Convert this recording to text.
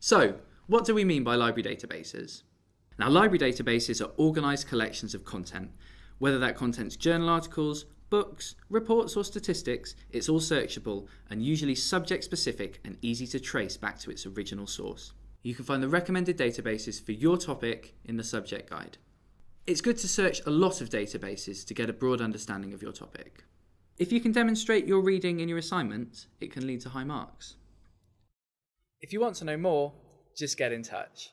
So, what do we mean by library databases? Now, library databases are organised collections of content. Whether that content's journal articles, books, reports, or statistics, it's all searchable and usually subject specific and easy to trace back to its original source. You can find the recommended databases for your topic in the subject guide. It's good to search a lot of databases to get a broad understanding of your topic. If you can demonstrate your reading in your assignment, it can lead to high marks. If you want to know more, just get in touch.